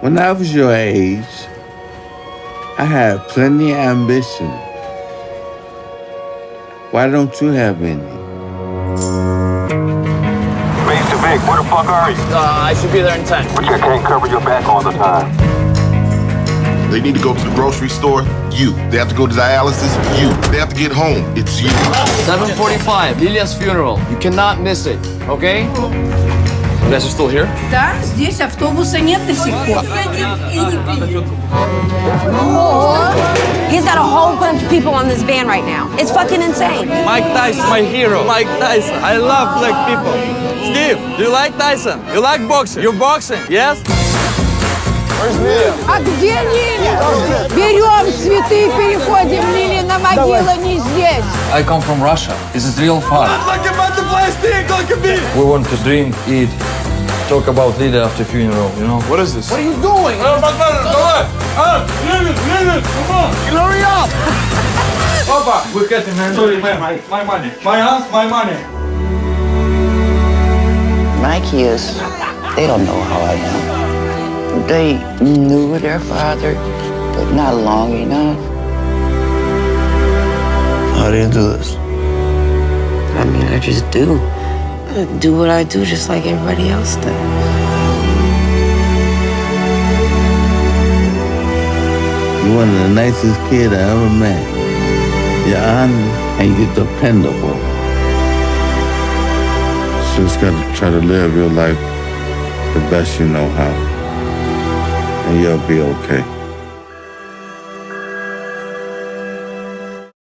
When I was your age, I had plenty of ambition. Why don't you have any? Mr. Vic, where the fuck are you? Uh, I should be there in 10. But you can't cover your back all the time. They need to go to the grocery store. You. They have to go to dialysis. You. They have to get home. It's you. 7.45, Lilia's funeral. You cannot miss it, okay? You guys are still here? Да, здесь автобуса нет до сих пор. He's got a whole bunch of people on this van right now. It's fucking insane. Mike Tyson, my hero. Mike Tyson. I love black people. Steve, do you like Tyson? You like boxing? You boxing? Yes? А где Лили? Берем цветы и переходим. Лилина могила не здесь. I come from Russia. This is real fun. Like a butterfly stick, like a bee. We want to drink, eat, talk about Lydia after funeral, you know? What is this? What are you doing? Come on, hurry up! Papa, we're getting man. Sorry, man. My, my money. My hands, my money. My kids, they don't know how I am. They knew their father, but not long enough. How do you do this? I mean, I just do. I do what I do just like everybody else does. You're one of the nicest kids I ever met. You're honest and you're dependable. Just gotta try to live your life the best you know how. And you'll be okay.